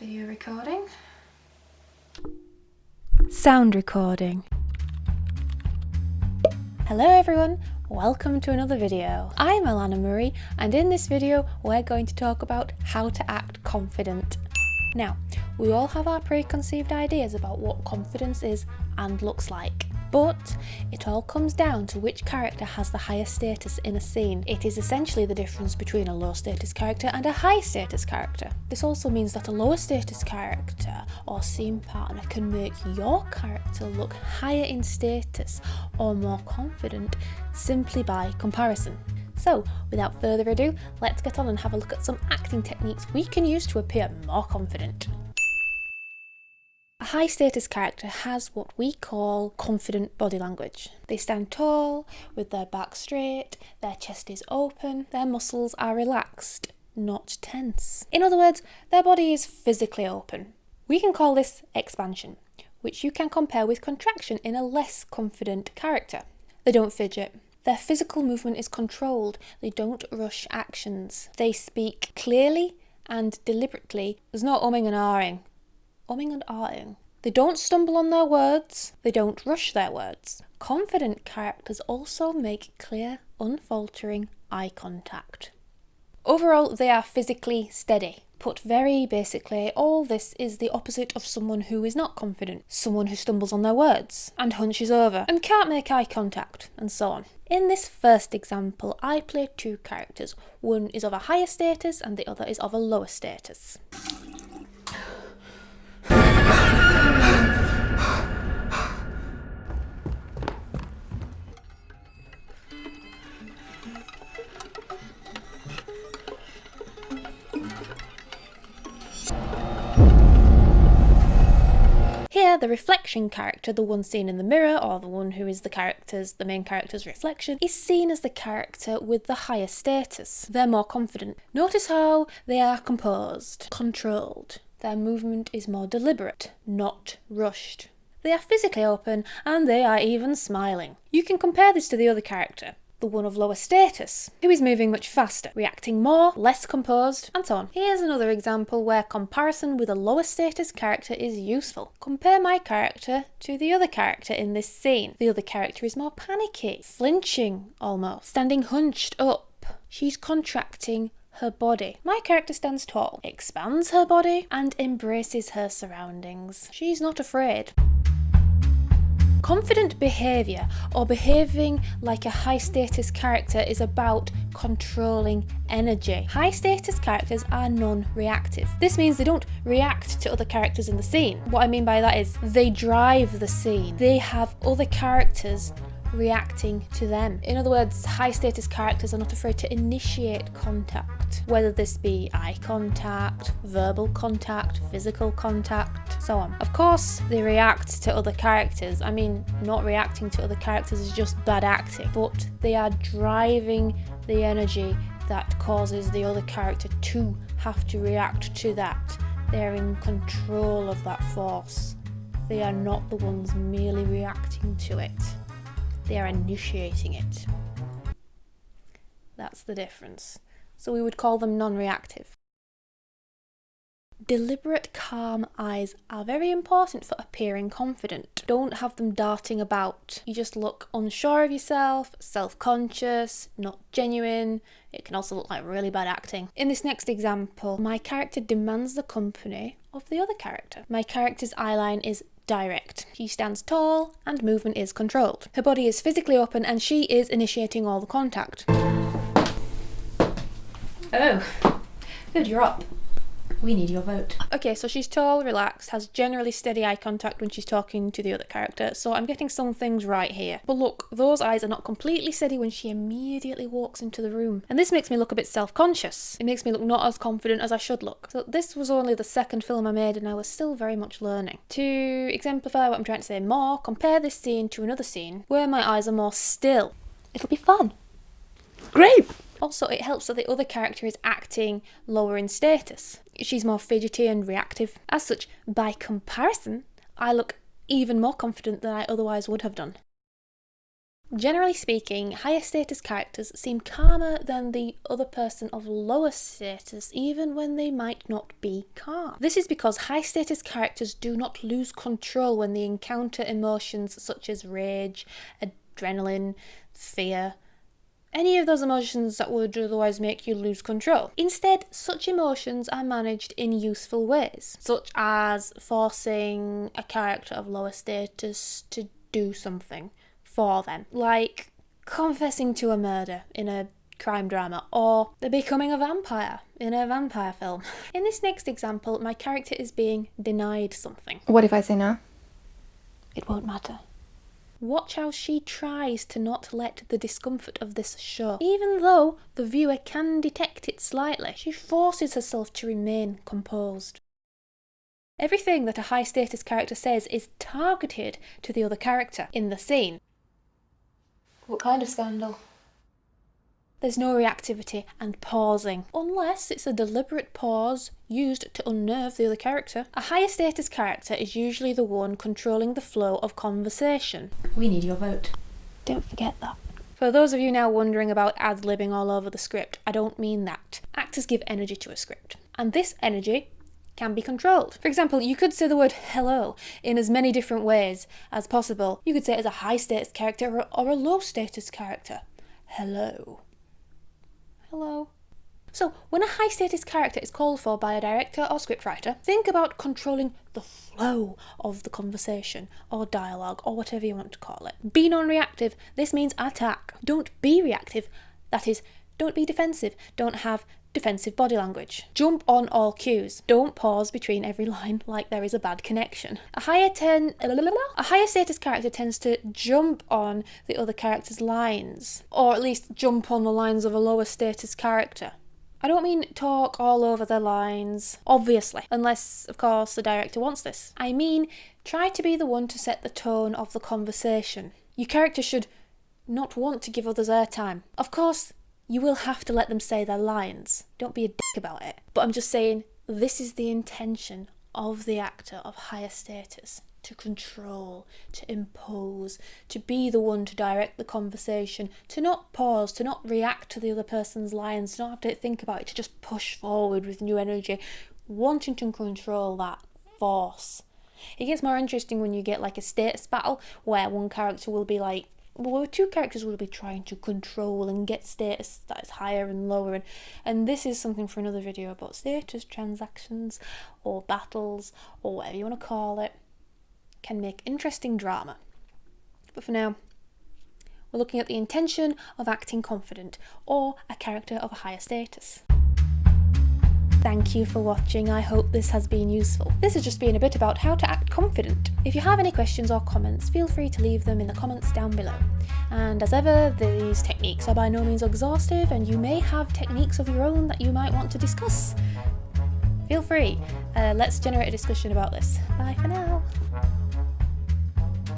Video recording. Sound recording. Hello everyone, welcome to another video. I'm Alana Murray and in this video we're going to talk about how to act confident. Now, we all have our preconceived ideas about what confidence is and looks like. But it all comes down to which character has the higher status in a scene. It is essentially the difference between a low status character and a high status character. This also means that a lower status character or scene partner can make your character look higher in status or more confident simply by comparison. So, without further ado, let's get on and have a look at some acting techniques we can use to appear more confident. High status character has what we call confident body language. They stand tall, with their back straight, their chest is open, their muscles are relaxed, not tense. In other words, their body is physically open. We can call this expansion, which you can compare with contraction in a less confident character. They don't fidget. Their physical movement is controlled. They don't rush actions. They speak clearly and deliberately. There's no umming and ahhing umming and ahhing. They don't stumble on their words, they don't rush their words. Confident characters also make clear, unfaltering eye contact. Overall, they are physically steady. Put very basically, all this is the opposite of someone who is not confident, someone who stumbles on their words, and hunches over, and can't make eye contact, and so on. In this first example, I play two characters. One is of a higher status and the other is of a lower status. Here, the reflection character, the one seen in the mirror, or the one who is the character's, the main character's reflection, is seen as the character with the higher status. They're more confident. Notice how they are composed, controlled. Their movement is more deliberate, not rushed. They are physically open, and they are even smiling. You can compare this to the other character the one of lower status, who is moving much faster, reacting more, less composed, and so on. Here's another example where comparison with a lower status character is useful. Compare my character to the other character in this scene. The other character is more panicky, flinching almost, standing hunched up. She's contracting her body. My character stands tall, expands her body, and embraces her surroundings. She's not afraid. Confident behaviour or behaving like a high status character is about controlling energy. High status characters are non-reactive. This means they don't react to other characters in the scene. What I mean by that is they drive the scene. They have other characters reacting to them. In other words, high status characters are not afraid to initiate contact, whether this be eye contact, verbal contact, physical contact, so on. Of course, they react to other characters. I mean, not reacting to other characters is just bad acting, but they are driving the energy that causes the other character to have to react to that. They're in control of that force. They are not the ones merely reacting to it they are initiating it. That's the difference. So we would call them non-reactive. Deliberate, calm eyes are very important for appearing confident. Don't have them darting about. You just look unsure of yourself, self-conscious, not genuine. It can also look like really bad acting. In this next example, my character demands the company of the other character. My character's eyeline is direct. She stands tall and movement is controlled. Her body is physically open and she is initiating all the contact. Oh, good, you're up. We need your vote. Okay, so she's tall, relaxed, has generally steady eye contact when she's talking to the other character, so I'm getting some things right here. But look, those eyes are not completely steady when she immediately walks into the room. And this makes me look a bit self-conscious. It makes me look not as confident as I should look. So this was only the second film I made and I was still very much learning. To exemplify what I'm trying to say more, compare this scene to another scene where my eyes are more still. It'll be fun. Great! Also, it helps that the other character is acting lower in status. She's more fidgety and reactive. As such, by comparison, I look even more confident than I otherwise would have done. Generally speaking, higher status characters seem calmer than the other person of lower status even when they might not be calm. This is because high status characters do not lose control when they encounter emotions such as rage, adrenaline, fear, any of those emotions that would otherwise make you lose control. Instead, such emotions are managed in useful ways, such as forcing a character of lower status to do something for them, like confessing to a murder in a crime drama, or the becoming a vampire in a vampire film. In this next example, my character is being denied something. What if I say no? It won't matter. Watch how she tries to not let the discomfort of this show. Even though the viewer can detect it slightly, she forces herself to remain composed. Everything that a high status character says is targeted to the other character in the scene. What kind of scandal? There's no reactivity and pausing, unless it's a deliberate pause used to unnerve the other character. A higher status character is usually the one controlling the flow of conversation. We need your vote. Don't forget that. For those of you now wondering about ad-libbing all over the script, I don't mean that. Actors give energy to a script, and this energy can be controlled. For example, you could say the word hello in as many different ways as possible. You could say it as a high status character or a low status character. Hello. Hello. So, when a high status character is called for by a director or scriptwriter, think about controlling the flow of the conversation or dialogue or whatever you want to call it. Be non reactive. This means attack. Don't be reactive. That is, don't be defensive. Don't have defensive body language. Jump on all cues. Don't pause between every line like there is a bad connection. A higher ten a higher status character tends to jump on the other character's lines, or at least jump on the lines of a lower status character. I don't mean talk all over their lines, obviously, unless, of course, the director wants this. I mean try to be the one to set the tone of the conversation. Your character should not want to give others airtime. Of course, you will have to let them say their lines. Don't be a dick about it. But I'm just saying, this is the intention of the actor of higher status to control, to impose, to be the one to direct the conversation, to not pause, to not react to the other person's lines, to not have to think about it, to just push forward with new energy, wanting to control that force. It gets more interesting when you get like a status battle where one character will be like, well, two characters will be trying to control and get status that is higher and lower, and, and this is something for another video about status transactions or battles or whatever you want to call it, can make interesting drama. But for now, we're looking at the intention of acting confident or a character of a higher status. Thank you for watching, I hope this has been useful. This has just been a bit about how to act confident. If you have any questions or comments, feel free to leave them in the comments down below. And as ever, these techniques are by no means exhaustive and you may have techniques of your own that you might want to discuss. Feel free, uh, let's generate a discussion about this. Bye for now.